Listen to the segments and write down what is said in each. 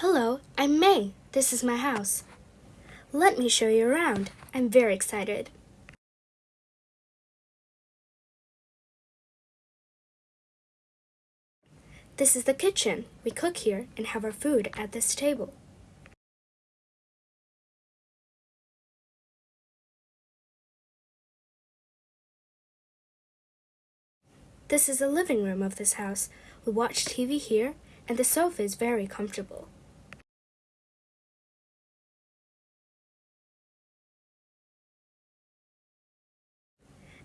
Hello, I'm May. This is my house. Let me show you around. I'm very excited. This is the kitchen. We cook here and have our food at this table. This is the living room of this house. We watch TV here, and the sofa is very comfortable.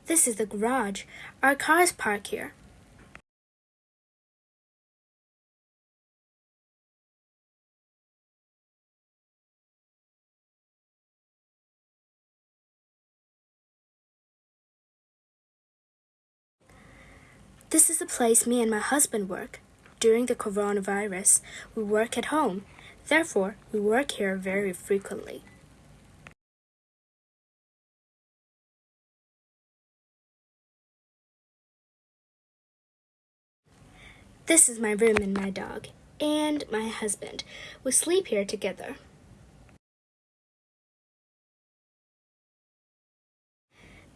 This is the garage. Our cars park here. This is the place me and my husband work. During the coronavirus, we work at home. Therefore, we work here very frequently. This is my room and my dog, and my husband. We sleep here together.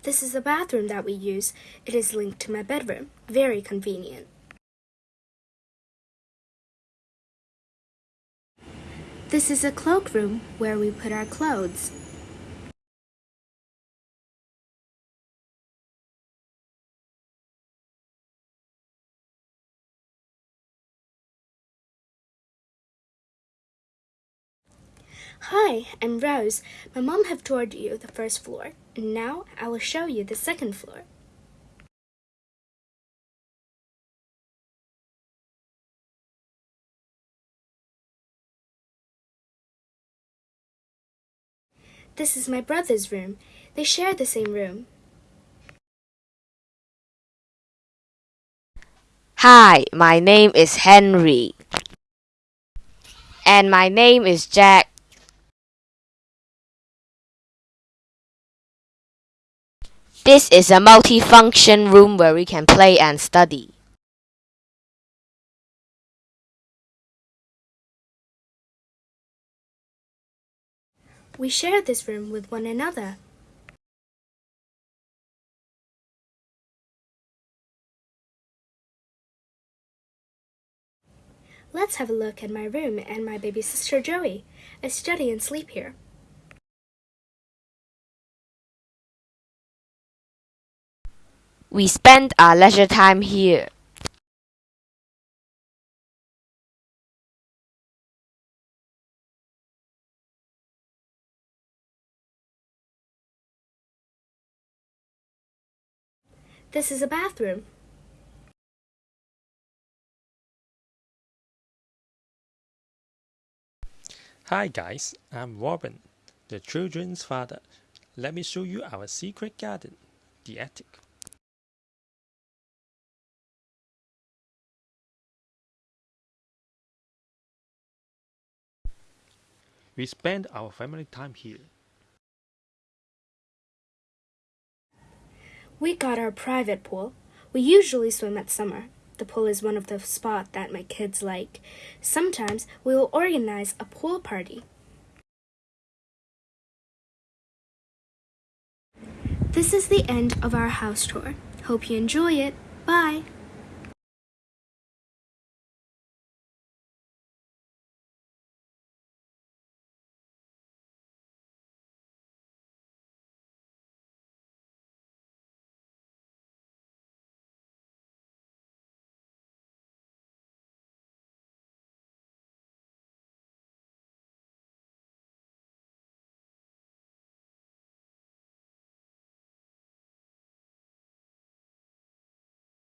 This is the bathroom that we use. It is linked to my bedroom. Very convenient. This is a cloakroom where we put our clothes. Hi, I'm Rose. My mom have toured you the first floor, and now I will show you the second floor. This is my brother's room. They share the same room. Hi, my name is Henry. And my name is Jack. This is a multifunction room where we can play and study. We share this room with one another. Let's have a look at my room and my baby sister Joey. I study and sleep here. We spend our leisure time here. This is a bathroom. Hi guys, I'm Robin, the children's father. Let me show you our secret garden, the attic. We spend our family time here. We got our private pool. We usually swim at summer. The pool is one of the spots that my kids like. Sometimes we will organize a pool party. This is the end of our house tour. Hope you enjoy it. Bye!